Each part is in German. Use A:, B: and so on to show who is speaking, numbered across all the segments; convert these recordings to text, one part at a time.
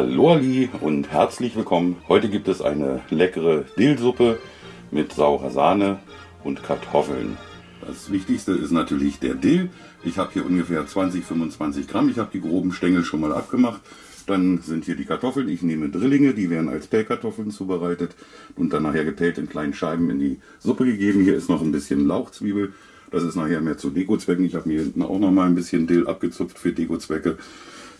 A: Hallo Ali und herzlich willkommen. Heute gibt es eine leckere Dillsuppe mit saurer Sahne und Kartoffeln. Das Wichtigste ist natürlich der Dill. Ich habe hier ungefähr 20-25 Gramm. Ich habe die groben Stängel schon mal abgemacht. Dann sind hier die Kartoffeln. Ich nehme Drillinge, die werden als Pellkartoffeln zubereitet und dann nachher gepellt in kleinen Scheiben in die Suppe gegeben. Hier ist noch ein bisschen Lauchzwiebel. Das ist nachher mehr zu Dekozwecken. Ich habe mir hinten auch noch mal ein bisschen Dill abgezupft für Dekozwecke.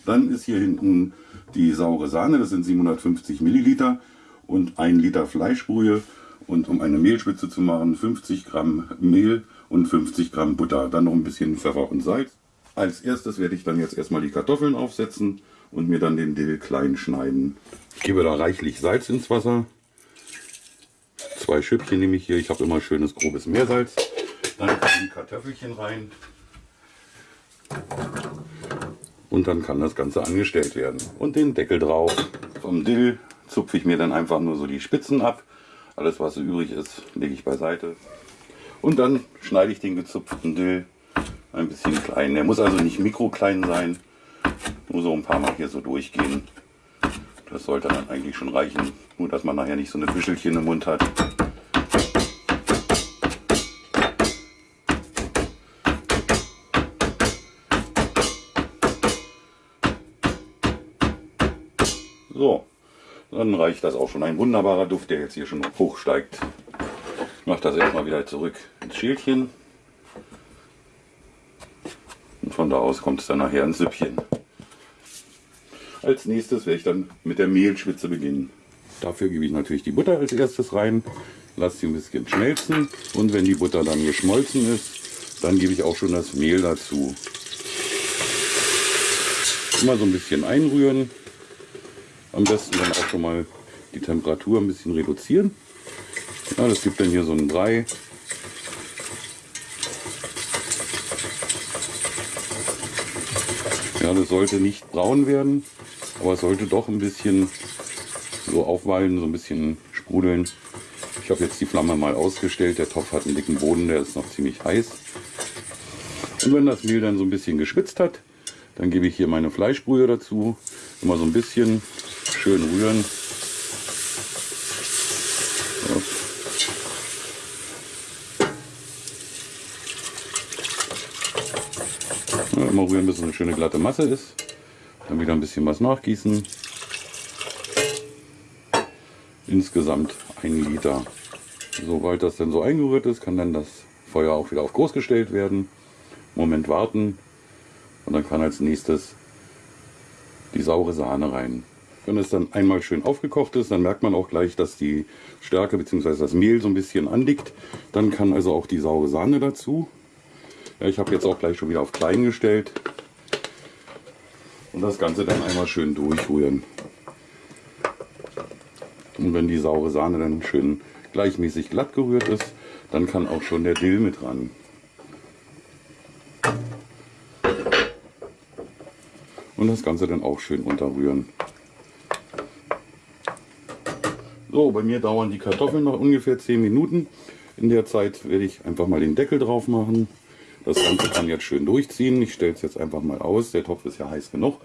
A: Dann ist hier hinten die saure Sahne, das sind 750 Milliliter und ein Liter Fleischbrühe und um eine Mehlspitze zu machen 50 Gramm Mehl und 50 Gramm Butter, dann noch ein bisschen Pfeffer und Salz. Als erstes werde ich dann jetzt erstmal die Kartoffeln aufsetzen und mir dann den Dill klein schneiden. Ich gebe da reichlich Salz ins Wasser. Zwei Schüppchen nehme ich hier, ich habe immer schönes grobes Meersalz. Dann die Kartoffelchen rein und dann kann das Ganze angestellt werden. Und den Deckel drauf. Vom Dill zupfe ich mir dann einfach nur so die Spitzen ab. Alles was übrig ist, lege ich beiseite. Und dann schneide ich den gezupften Dill ein bisschen klein. Der muss also nicht mikroklein sein, nur so ein paar Mal hier so durchgehen. Das sollte dann eigentlich schon reichen, nur dass man nachher nicht so eine Büschelchen im Mund hat. So, dann reicht das auch schon. Ein wunderbarer Duft, der jetzt hier schon hochsteigt. Ich mache das erstmal wieder zurück ins Schälchen. Und von da aus kommt es dann nachher ins Süppchen. Als nächstes werde ich dann mit der Mehlschwitze beginnen. Dafür gebe ich natürlich die Butter als erstes rein, lasse sie ein bisschen schmelzen und wenn die Butter dann geschmolzen ist, dann gebe ich auch schon das Mehl dazu. Immer so ein bisschen einrühren, am besten dann auch schon mal die Temperatur ein bisschen reduzieren. Ja, das gibt dann hier so einen Brei. Ja, das sollte nicht braun werden, aber es sollte doch ein bisschen so aufwallen, so ein bisschen sprudeln. Ich habe jetzt die Flamme mal ausgestellt. Der Topf hat einen dicken Boden, der ist noch ziemlich heiß. Und wenn das Mehl dann so ein bisschen geschwitzt hat, dann gebe ich hier meine Fleischbrühe dazu. Immer so ein bisschen schön rühren. Ja, immer rühren, bis es eine schöne glatte Masse ist. Dann wieder ein bisschen was nachgießen. Insgesamt ein Liter. Sobald das dann so eingerührt ist, kann dann das Feuer auch wieder auf groß gestellt werden. Moment warten und dann kann als nächstes die saure Sahne rein. Wenn es dann einmal schön aufgekocht ist, dann merkt man auch gleich, dass die Stärke bzw. das Mehl so ein bisschen andickt. Dann kann also auch die saure Sahne dazu. Ja, ich habe jetzt auch gleich schon wieder auf klein gestellt. Und das Ganze dann einmal schön durchrühren. Und wenn die saure Sahne dann schön gleichmäßig glatt gerührt ist, dann kann auch schon der Dill mit ran. Und das Ganze dann auch schön unterrühren. So, bei mir dauern die Kartoffeln noch ungefähr 10 Minuten. In der Zeit werde ich einfach mal den Deckel drauf machen. Das Ganze kann jetzt schön durchziehen. Ich stelle es jetzt einfach mal aus. Der Topf ist ja heiß genug.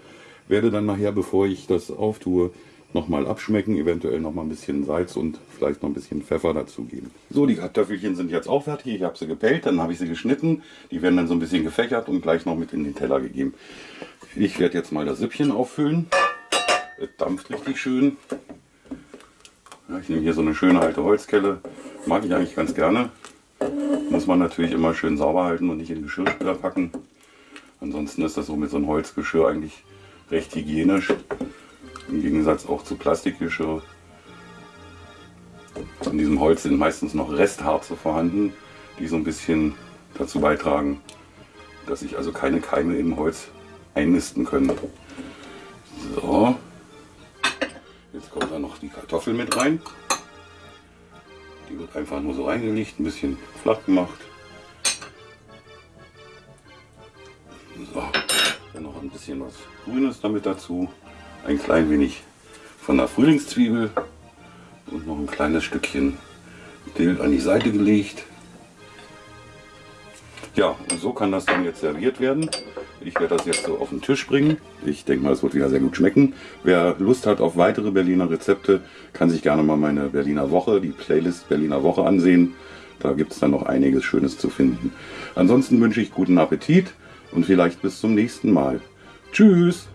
A: Werde dann nachher, bevor ich das auftue, nochmal abschmecken. Eventuell noch mal ein bisschen Salz und vielleicht noch ein bisschen Pfeffer dazugeben. So, die Kartoffelchen sind jetzt auch fertig. Ich habe sie gepellt, dann habe ich sie geschnitten. Die werden dann so ein bisschen gefächert und gleich noch mit in den Teller gegeben. Ich werde jetzt mal das Süppchen auffüllen. Es dampft richtig schön. Ja, ich nehme hier so eine schöne alte Holzkelle. Mag ich eigentlich ganz gerne. Muss man natürlich immer schön sauber halten und nicht in Geschirrspüler packen. Ansonsten ist das so mit so einem Holzgeschirr eigentlich recht hygienisch. Im Gegensatz auch zu Plastikgeschirr. An diesem Holz sind meistens noch Restharze vorhanden, die so ein bisschen dazu beitragen, dass sich also keine Keime im Holz einnisten können. So, Jetzt kommt da noch die Kartoffel mit rein. Die wird einfach nur so reingelegt, ein bisschen flach gemacht. So, dann noch ein bisschen was Grünes damit dazu. Ein klein wenig von der Frühlingszwiebel und noch ein kleines Stückchen Dill an die Seite gelegt. Ja, und so kann das dann jetzt serviert werden. Ich werde das jetzt so auf den Tisch bringen. Ich denke mal, es wird wieder sehr gut schmecken. Wer Lust hat auf weitere Berliner Rezepte, kann sich gerne mal meine Berliner Woche, die Playlist Berliner Woche ansehen. Da gibt es dann noch einiges Schönes zu finden. Ansonsten wünsche ich guten Appetit und vielleicht bis zum nächsten Mal. Tschüss!